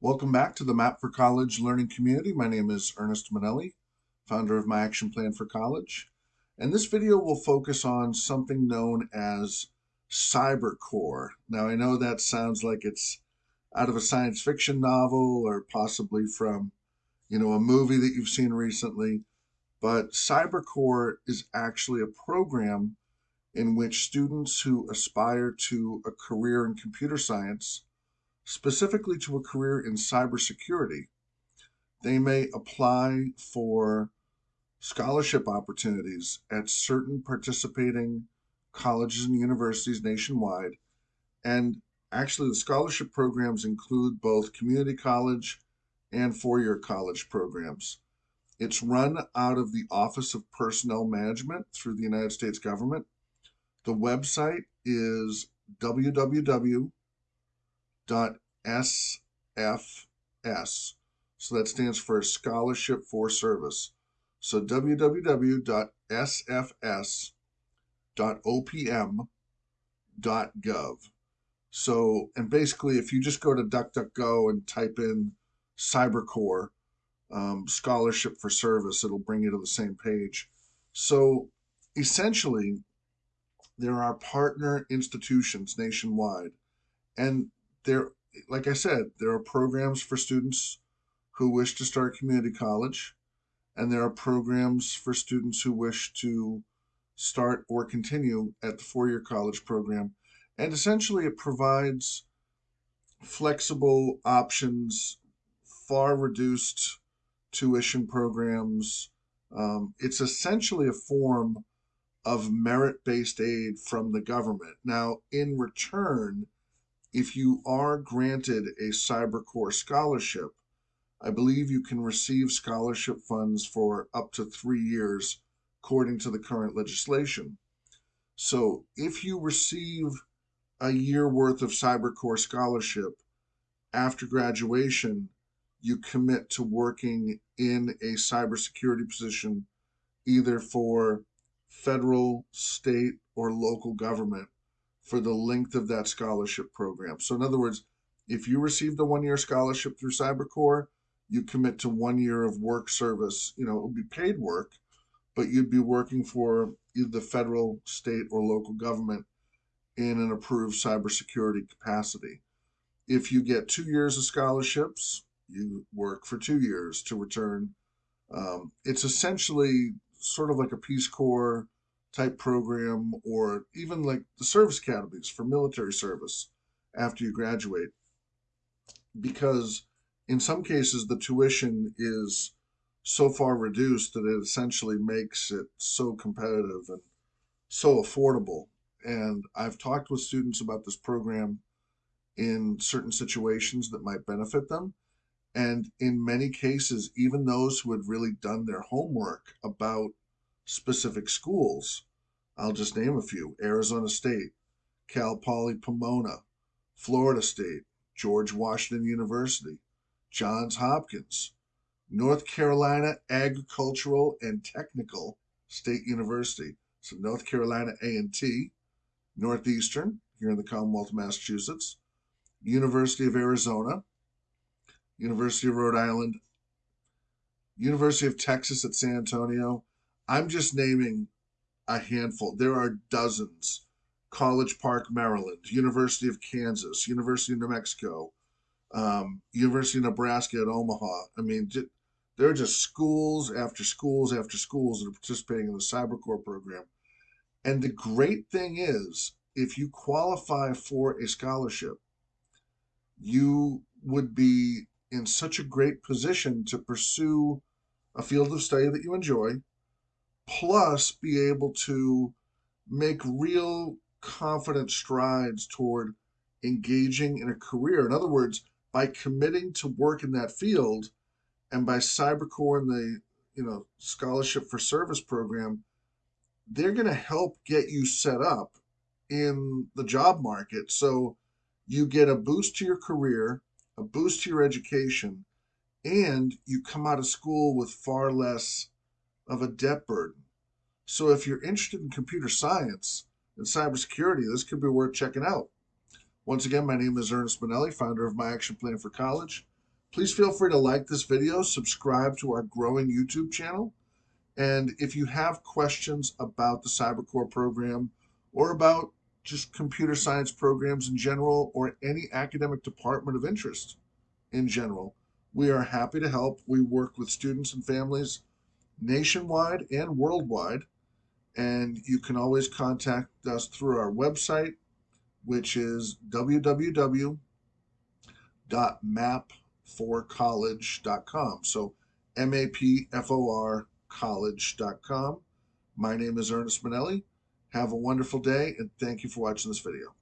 Welcome back to the Map for College learning community. My name is Ernest Manelli, founder of My Action Plan for College. And this video will focus on something known as CyberCorps. Now, I know that sounds like it's out of a science fiction novel or possibly from, you know, a movie that you've seen recently, but CyberCorps is actually a program in which students who aspire to a career in computer science specifically to a career in cybersecurity, they may apply for scholarship opportunities at certain participating colleges and universities nationwide. And actually, the scholarship programs include both community college and four year college programs. It's run out of the Office of Personnel Management through the United States government. The website is www SFS. So that stands for Scholarship for Service. So www.sfs.opm.gov. So, and basically, if you just go to DuckDuckGo and type in CyberCorps um, Scholarship for Service, it'll bring you to the same page. So, essentially, there are partner institutions nationwide, and there like I said, there are programs for students who wish to start community college, and there are programs for students who wish to start or continue at the four year college program. And essentially, it provides flexible options, far reduced tuition programs. Um, it's essentially a form of merit based aid from the government. Now, in return, if you are granted a CyberCorps scholarship, I believe you can receive scholarship funds for up to three years, according to the current legislation. So if you receive a year worth of CyberCorps scholarship after graduation, you commit to working in a cybersecurity position, either for federal, state, or local government for the length of that scholarship program. So, in other words, if you received a one year scholarship through CyberCorps, you commit to one year of work service. You know, it would be paid work, but you'd be working for either the federal, state, or local government in an approved cybersecurity capacity. If you get two years of scholarships, you work for two years to return. Um, it's essentially sort of like a Peace Corps type program or even like the service academies for military service after you graduate. Because in some cases the tuition is so far reduced that it essentially makes it so competitive and so affordable. And i've talked with students about this program in certain situations that might benefit them. And in many cases even those who had really done their homework about specific schools. I'll just name a few Arizona State, Cal Poly Pomona, Florida State, George Washington University, Johns Hopkins, North Carolina Agricultural and Technical State University, so North Carolina A&T, Northeastern here in the Commonwealth of Massachusetts, University of Arizona, University of Rhode Island, University of Texas at San Antonio, I'm just naming a handful. There are dozens. College Park, Maryland, University of Kansas, University of New Mexico, um, University of Nebraska at Omaha. I mean, there are just schools after schools after schools that are participating in the CyberCorps program. And the great thing is, if you qualify for a scholarship, you would be in such a great position to pursue a field of study that you enjoy plus be able to make real confident strides toward engaging in a career. In other words, by committing to work in that field and by CyberCorps and the you know scholarship for service program, they're going to help get you set up in the job market. So you get a boost to your career, a boost to your education, and you come out of school with far less of a debt burden. So if you're interested in computer science and cybersecurity, this could be worth checking out. Once again, my name is Ernest Manelli, founder of My Action Plan for College. Please feel free to like this video, subscribe to our growing YouTube channel, and if you have questions about the CyberCorps program or about just computer science programs in general or any academic department of interest in general, we are happy to help. We work with students and families nationwide and worldwide, and you can always contact us through our website, which is www.mapforcollege.com. So M A P F O R college.com. My name is Ernest Manelli. Have a wonderful day and thank you for watching this video.